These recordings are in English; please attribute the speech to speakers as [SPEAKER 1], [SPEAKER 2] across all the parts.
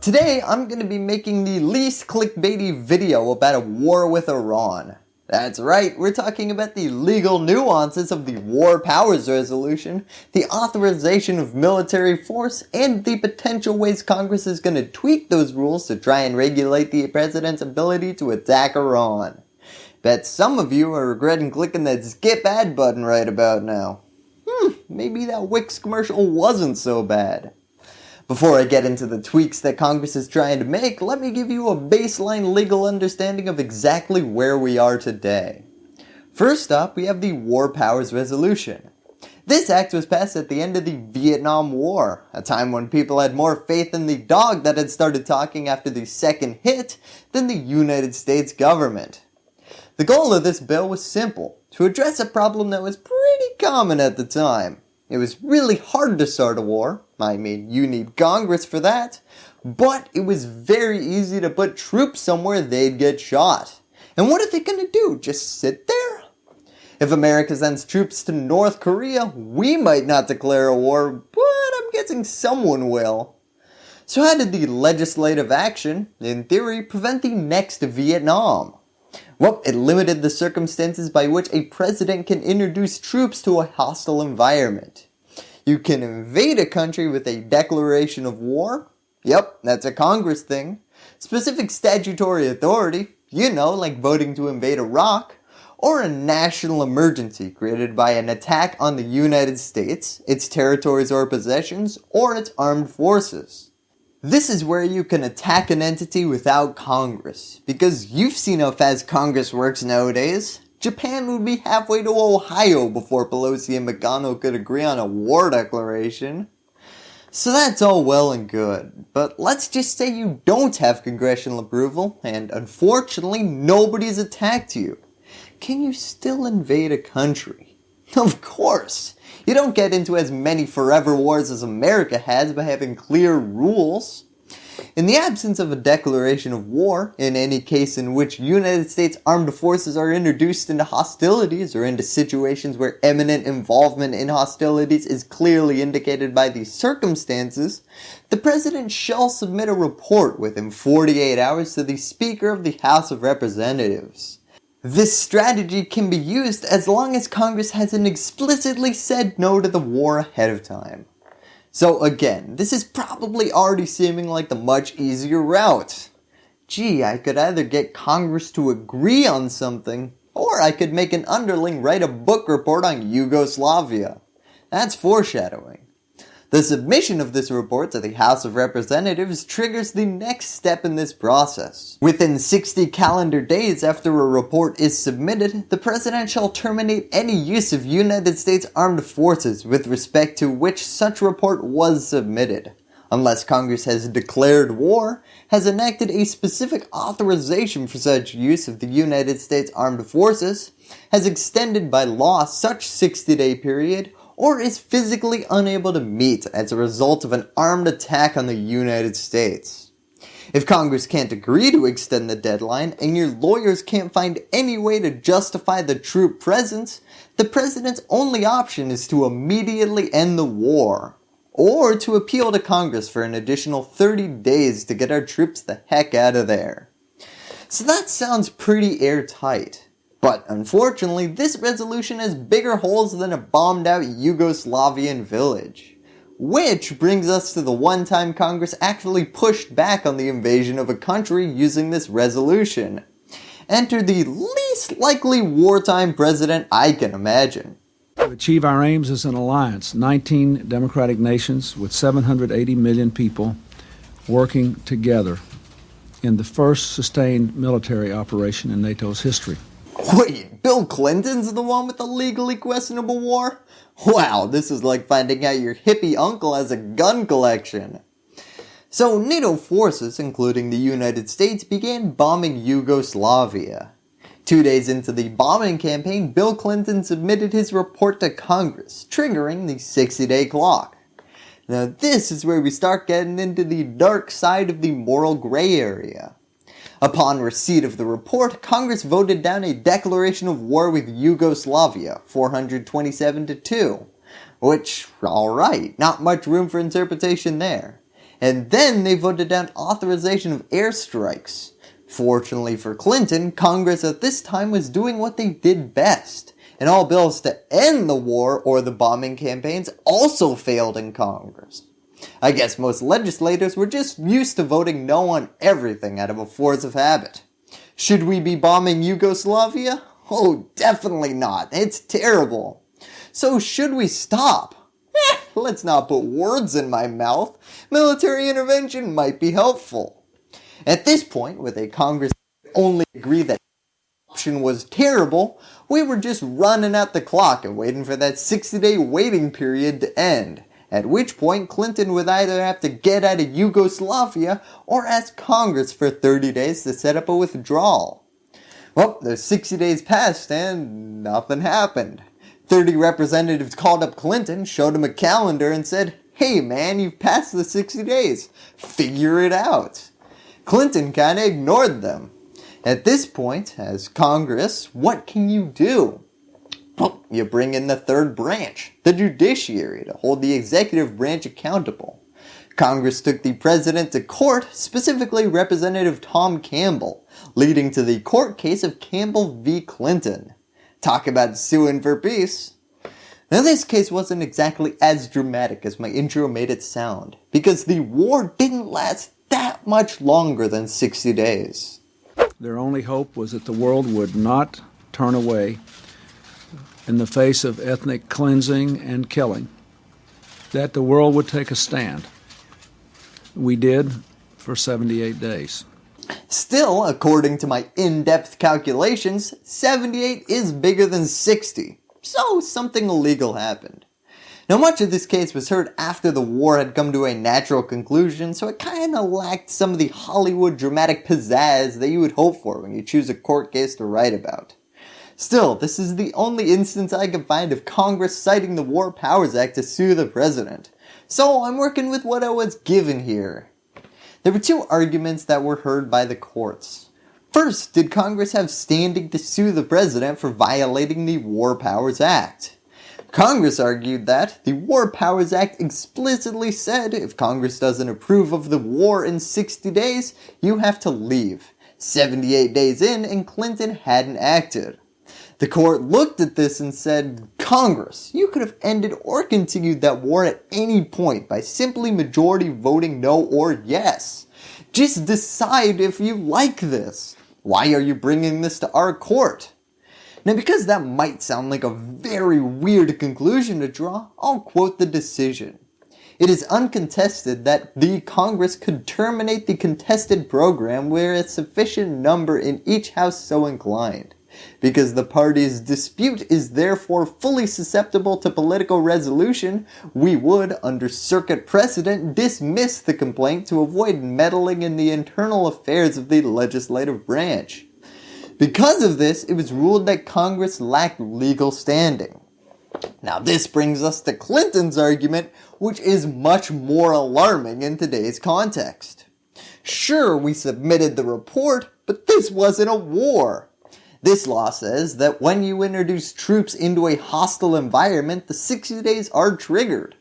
[SPEAKER 1] Today I'm going to be making the least clickbaity video about a war with Iran. That's right, we're talking about the legal nuances of the War Powers Resolution, the authorization of military force, and the potential ways Congress is going to tweak those rules to try and regulate the President's ability to attack Iran. Bet some of you are regretting clicking that skip ad button right about now. Hmm, maybe that Wix commercial wasn't so bad. Before I get into the tweaks that Congress is trying to make, let me give you a baseline legal understanding of exactly where we are today. First up, we have the War Powers Resolution. This act was passed at the end of the Vietnam War, a time when people had more faith in the dog that had started talking after the second hit than the United States government. The goal of this bill was simple, to address a problem that was pretty common at the time. It was really hard to start a war, I mean you need Congress for that, but it was very easy to put troops somewhere they'd get shot. And what are they going to do, just sit there? If America sends troops to North Korea, we might not declare a war, but I'm guessing someone will. So how did the legislative action, in theory, prevent the next Vietnam? Well, it limited the circumstances by which a president can introduce troops to a hostile environment. You can invade a country with a declaration of war. Yep, that's a Congress thing. Specific statutory authority, you know, like voting to invade Iraq. Or a national emergency created by an attack on the United States, its territories or possessions, or its armed forces. This is where you can attack an entity without Congress, because you've seen how fast Congress works nowadays. Japan would be halfway to Ohio before Pelosi and McConnell could agree on a war declaration. So that's all well and good, but let's just say you don't have congressional approval and unfortunately nobody's attacked you. Can you still invade a country? Of course! You don't get into as many forever wars as America has by having clear rules. In the absence of a declaration of war, in any case in which United States armed forces are introduced into hostilities or into situations where eminent involvement in hostilities is clearly indicated by the circumstances, the President shall submit a report within 48 hours to the Speaker of the House of Representatives. This strategy can be used as long as Congress hasn't explicitly said no to the war ahead of time. So again, this is probably already seeming like the much easier route. Gee, I could either get Congress to agree on something, or I could make an underling write a book report on Yugoslavia. That's foreshadowing. The submission of this report to the House of Representatives triggers the next step in this process. Within 60 calendar days after a report is submitted, the President shall terminate any use of United States Armed Forces with respect to which such report was submitted unless Congress has declared war, has enacted a specific authorization for such use of the United States Armed Forces, has extended by law such 60 day period, or is physically unable to meet as a result of an armed attack on the United States. If Congress can't agree to extend the deadline and your lawyers can't find any way to justify the troop presence, the President's only option is to immediately end the war, or to appeal to Congress for an additional 30 days to get our troops the heck out of there. So that sounds pretty airtight. But unfortunately, this resolution has bigger holes than a bombed out Yugoslavian village. Which brings us to the one time Congress actually pushed back on the invasion of a country using this resolution. Enter the least likely wartime president I can imagine.
[SPEAKER 2] To achieve our aims as an alliance, 19 democratic nations with 780 million people working together in the first sustained military operation in NATO's history.
[SPEAKER 1] Wait, Bill Clinton's the one with the legally questionable war? Wow, this is like finding out your hippie uncle has a gun collection. So NATO forces, including the United States, began bombing Yugoslavia. Two days into the bombing campaign, Bill Clinton submitted his report to Congress, triggering the 60 day clock. Now this is where we start getting into the dark side of the moral gray area. Upon receipt of the report, Congress voted down a declaration of war with Yugoslavia, 427 to 2. Which, alright, not much room for interpretation there. And then they voted down authorization of airstrikes. Fortunately for Clinton, Congress at this time was doing what they did best, and all bills to end the war or the bombing campaigns also failed in Congress. I guess most legislators were just used to voting no on everything out of a force of habit. Should we be bombing Yugoslavia? Oh, definitely not. It's terrible. So should we stop? Eh, let's not put words in my mouth. Military intervention might be helpful. At this point, with a Congress only agree that option was terrible, we were just running out the clock and waiting for that 60 day waiting period to end. At which point Clinton would either have to get out of Yugoslavia or ask Congress for 30 days to set up a withdrawal. Well, those 60 days passed and nothing happened. 30 representatives called up Clinton, showed him a calendar and said, hey man, you've passed the 60 days. Figure it out. Clinton kinda ignored them. At this point, as Congress, what can you do? You bring in the third branch, the judiciary, to hold the executive branch accountable. Congress took the president to court, specifically Representative Tom Campbell, leading to the court case of Campbell v. Clinton. Talk about suing for peace. Now this case wasn't exactly as dramatic as my intro made it sound, because the war didn't last that much longer than 60 days.
[SPEAKER 2] Their only hope was that the world would not turn away in the face of ethnic cleansing and killing, that the world would take a stand. We did for 78 days.
[SPEAKER 1] Still, according to my in-depth calculations, 78 is bigger than 60, so something illegal happened. Now much of this case was heard after the war had come to a natural conclusion, so it kinda lacked some of the Hollywood dramatic pizzazz that you would hope for when you choose a court case to write about. Still, this is the only instance I can find of Congress citing the War Powers Act to sue the President. So I'm working with what I was given here. There were two arguments that were heard by the courts. First, did Congress have standing to sue the President for violating the War Powers Act? Congress argued that the War Powers Act explicitly said if Congress doesn't approve of the war in 60 days, you have to leave. 78 days in and Clinton hadn't acted. The court looked at this and said, Congress, you could have ended or continued that war at any point by simply majority voting no or yes. Just decide if you like this. Why are you bringing this to our court? Now because that might sound like a very weird conclusion to draw, I'll quote the decision. It is uncontested that the Congress could terminate the contested program where a sufficient number in each house so inclined because the party's dispute is therefore fully susceptible to political resolution, we would, under circuit precedent, dismiss the complaint to avoid meddling in the internal affairs of the legislative branch. Because of this, it was ruled that Congress lacked legal standing. Now this brings us to Clinton's argument, which is much more alarming in today's context. Sure, we submitted the report, but this wasn't a war. This law says that when you introduce troops into a hostile environment, the 60 days are triggered.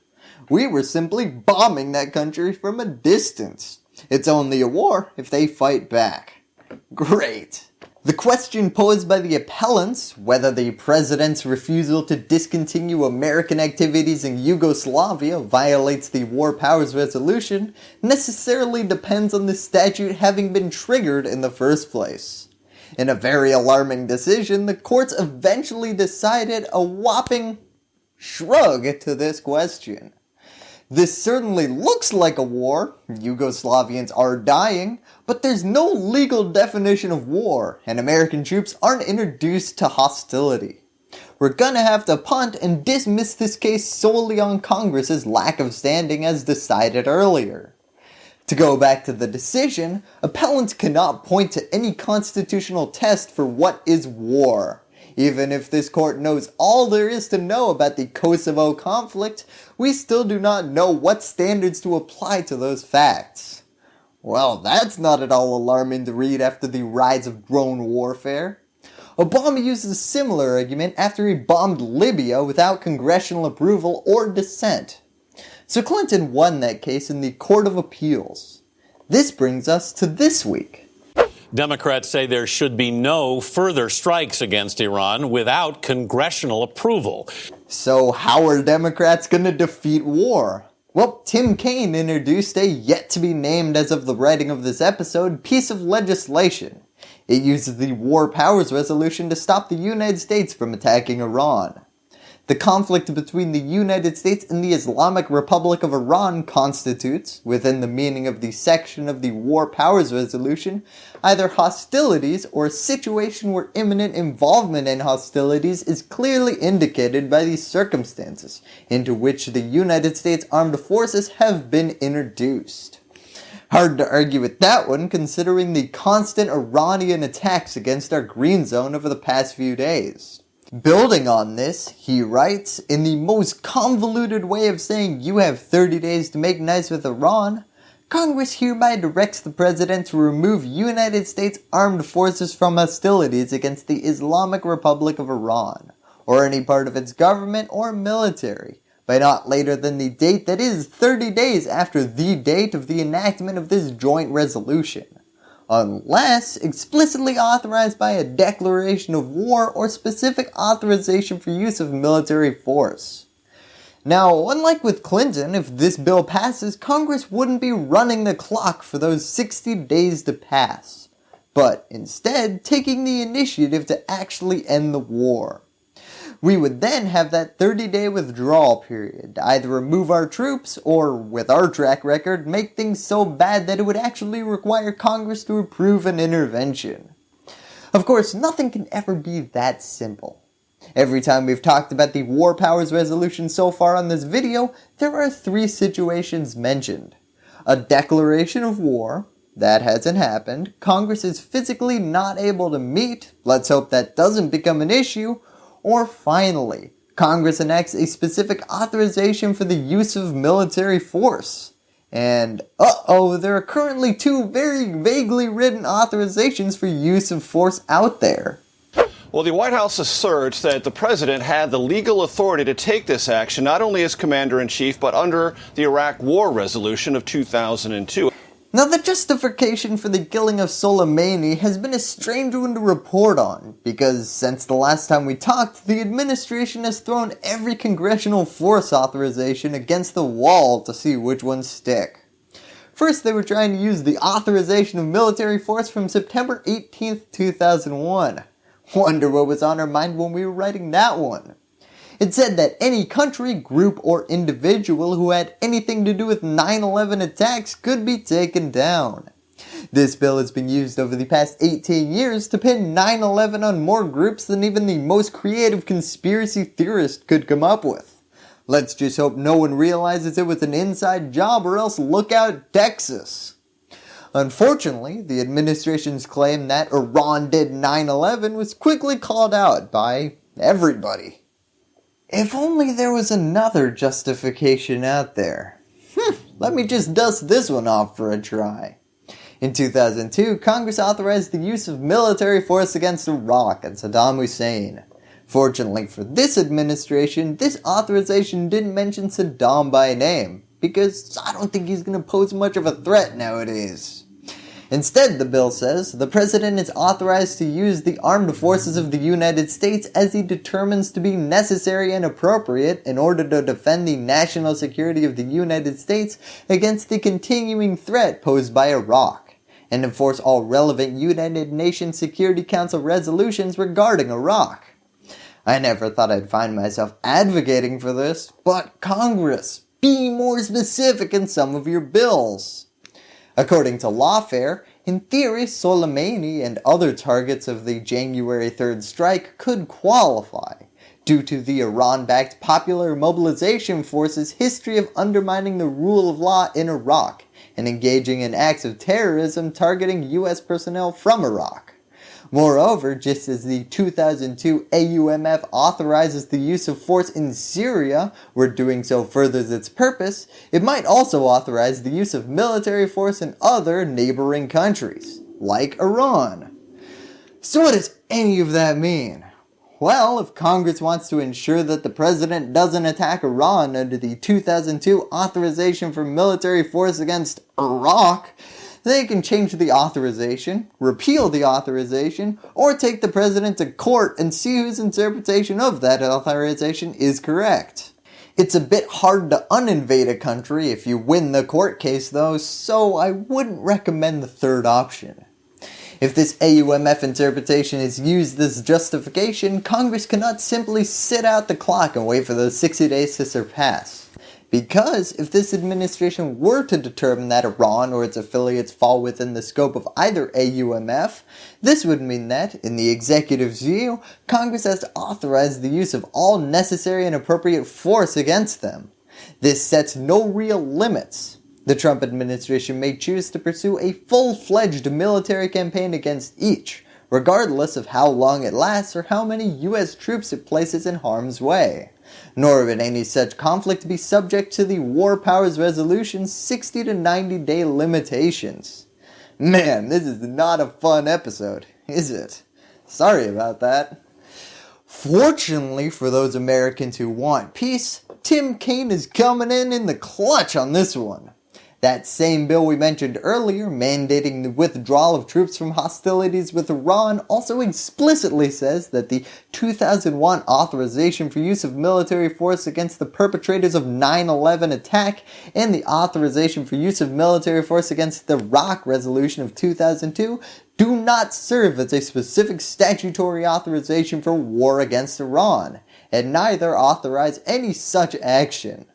[SPEAKER 1] We were simply bombing that country from a distance. It's only a war if they fight back. Great. The question posed by the appellants, whether the President's refusal to discontinue American activities in Yugoslavia violates the War Powers Resolution, necessarily depends on the statute having been triggered in the first place. In a very alarming decision, the courts eventually decided a whopping shrug to this question. This certainly looks like a war, Yugoslavians are dying, but there's no legal definition of war, and American troops aren't introduced to hostility. We're gonna have to punt and dismiss this case solely on Congress's lack of standing as decided earlier. To go back to the decision, appellants cannot point to any constitutional test for what is war. Even if this court knows all there is to know about the Kosovo conflict, we still do not know what standards to apply to those facts. Well, that's not at all alarming to read after the rise of drone warfare. Obama uses a similar argument after he bombed Libya without congressional approval or dissent. So Clinton won that case in the Court of Appeals. This brings us to this week.
[SPEAKER 3] Democrats say there should be no further strikes against Iran without congressional approval.
[SPEAKER 1] So how are Democrats going to defeat war? Well, Tim Kaine introduced a yet to be named as of the writing of this episode piece of legislation. It uses the War Powers Resolution to stop the United States from attacking Iran. The conflict between the United States and the Islamic Republic of Iran constitutes, within the meaning of the section of the War Powers Resolution, either hostilities or a situation where imminent involvement in hostilities is clearly indicated by the circumstances into which the United States Armed Forces have been introduced. Hard to argue with that one considering the constant Iranian attacks against our green zone over the past few days. Building on this, he writes, in the most convoluted way of saying you have 30 days to make nice with Iran, Congress hereby directs the President to remove United States armed forces from hostilities against the Islamic Republic of Iran, or any part of its government or military, by not later than the date that is 30 days after the date of the enactment of this joint resolution unless explicitly authorized by a declaration of war or specific authorization for use of military force. Now, unlike with Clinton, if this bill passes, Congress wouldn't be running the clock for those 60 days to pass, but instead taking the initiative to actually end the war. We would then have that 30 day withdrawal period to either remove our troops or, with our track record, make things so bad that it would actually require Congress to approve an intervention. Of course, nothing can ever be that simple. Every time we've talked about the War Powers Resolution so far on this video, there are three situations mentioned. A declaration of war, that hasn't happened, Congress is physically not able to meet, let's hope that doesn't become an issue, or finally, Congress enacts a specific authorization for the use of military force. And uh-oh, there are currently two very vaguely written authorizations for use of force out there.
[SPEAKER 4] Well, the White House asserts that the president had the legal authority to take this action not only as commander in chief, but under the Iraq War Resolution of 2002.
[SPEAKER 1] Now the justification for the killing of Soleimani has been a strange one to report on, because since the last time we talked, the administration has thrown every congressional force authorization against the wall to see which ones stick. First they were trying to use the authorization of military force from September 18th, 2001. Wonder what was on our mind when we were writing that one. It said that any country, group, or individual who had anything to do with 9-11 attacks could be taken down. This bill has been used over the past 18 years to pin 9-11 on more groups than even the most creative conspiracy theorist could come up with. Let's just hope no one realizes it was an inside job or else look out Texas. Unfortunately, the administration's claim that Iran did 9-11 was quickly called out by everybody. If only there was another justification out there. Hm, let me just dust this one off for a try. In 2002, Congress authorized the use of military force against Iraq and Saddam Hussein. Fortunately for this administration, this authorization didn't mention Saddam by name, because I don't think he's going to pose much of a threat nowadays. Instead, the bill says, the President is authorized to use the armed forces of the United States as he determines to be necessary and appropriate in order to defend the national security of the United States against the continuing threat posed by Iraq, and enforce all relevant United Nations Security Council resolutions regarding Iraq. I never thought I'd find myself advocating for this, but Congress, be more specific in some of your bills. According to Lawfare, in theory Soleimani and other targets of the January 3rd strike could qualify, due to the Iran-backed Popular Mobilization Force's history of undermining the rule of law in Iraq and engaging in acts of terrorism targeting US personnel from Iraq. Moreover, just as the 2002 AUMF authorizes the use of force in Syria, where doing so furthers its purpose, it might also authorize the use of military force in other neighboring countries, like Iran. So what does any of that mean? Well, if Congress wants to ensure that the President doesn't attack Iran under the 2002 Authorization for Military Force Against Iraq, they can change the authorization, repeal the authorization, or take the President to court and see whose interpretation of that authorization is correct. It's a bit hard to uninvade a country if you win the court case though, so I wouldn't recommend the third option. If this AUMF interpretation is used as justification, Congress cannot simply sit out the clock and wait for those 60 days to surpass. Because if this administration were to determine that Iran or its affiliates fall within the scope of either AUMF, this would mean that, in the executive's view, Congress has to authorize the use of all necessary and appropriate force against them. This sets no real limits. The Trump administration may choose to pursue a full-fledged military campaign against each, regardless of how long it lasts or how many US troops it places in harm's way nor would any such conflict be subject to the War Powers Resolution's 60 to 90 day limitations. Man, this is not a fun episode, is it? Sorry about that. Fortunately for those Americans who want peace, Tim Kaine is coming in in the clutch on this one. That same bill we mentioned earlier, mandating the withdrawal of troops from hostilities with Iran, also explicitly says that the 2001 authorization for use of military force against the perpetrators of 9-11 attack and the authorization for use of military force against the Iraq resolution of 2002 do not serve as a specific statutory authorization for war against Iran, and neither authorize any such action.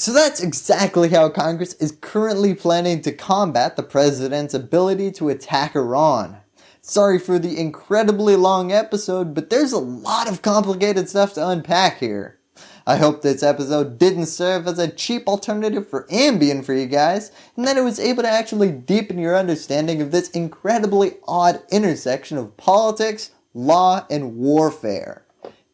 [SPEAKER 1] So that's exactly how Congress is currently planning to combat the President's ability to attack Iran. Sorry for the incredibly long episode, but there's a lot of complicated stuff to unpack here. I hope this episode didn't serve as a cheap alternative for Ambien for you guys, and that it was able to actually deepen your understanding of this incredibly odd intersection of politics, law, and warfare.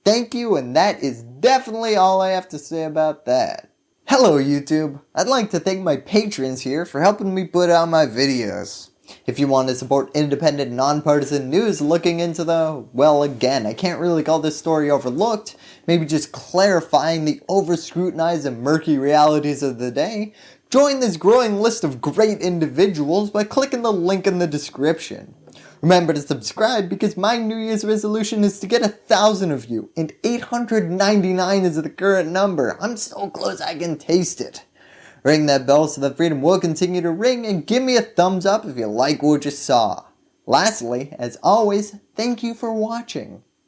[SPEAKER 1] Thank you, and that is definitely all I have to say about that. Hello YouTube! I'd like to thank my patrons here for helping me put out my videos. If you want to support independent, nonpartisan news looking into the, well again, I can't really call this story overlooked, maybe just clarifying the over-scrutinized and murky realities of the day, join this growing list of great individuals by clicking the link in the description. Remember to subscribe because my New Year's resolution is to get a thousand of you and 899 is the current number. I'm so close I can taste it. Ring that bell so that freedom will continue to ring and give me a thumbs up if you like what you saw. Lastly, as always, thank you for watching.